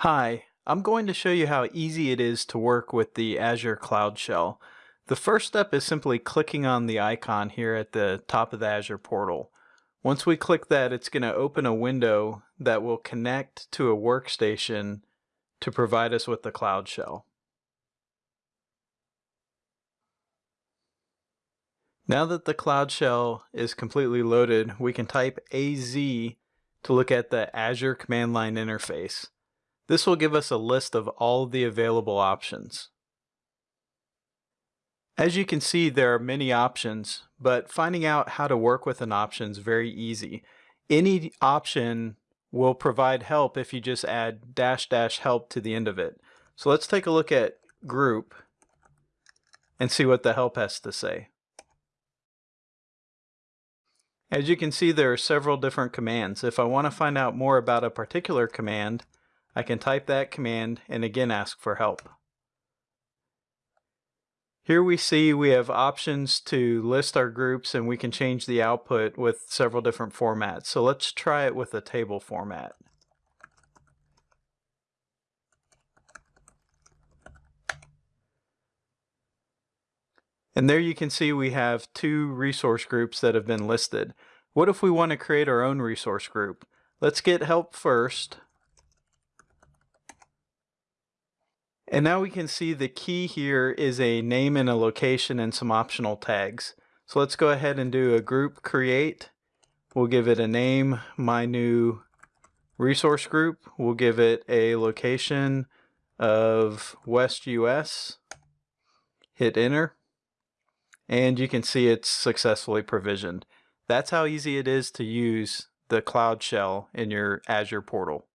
Hi, I'm going to show you how easy it is to work with the Azure Cloud Shell. The first step is simply clicking on the icon here at the top of the Azure portal. Once we click that, it's going to open a window that will connect to a workstation to provide us with the Cloud Shell. Now that the Cloud Shell is completely loaded, we can type AZ to look at the Azure command line interface. This will give us a list of all the available options. As you can see, there are many options, but finding out how to work with an option is very easy. Any option will provide help if you just add dash dash help to the end of it. So let's take a look at group and see what the help has to say. As you can see, there are several different commands. If I want to find out more about a particular command, I can type that command and again ask for help. Here we see we have options to list our groups and we can change the output with several different formats. So let's try it with a table format. And there you can see we have two resource groups that have been listed. What if we want to create our own resource group? Let's get help first. And now we can see the key here is a name and a location and some optional tags. So let's go ahead and do a group create. We'll give it a name, my new resource group. We'll give it a location of West US. Hit enter. And you can see it's successfully provisioned. That's how easy it is to use the Cloud Shell in your Azure portal.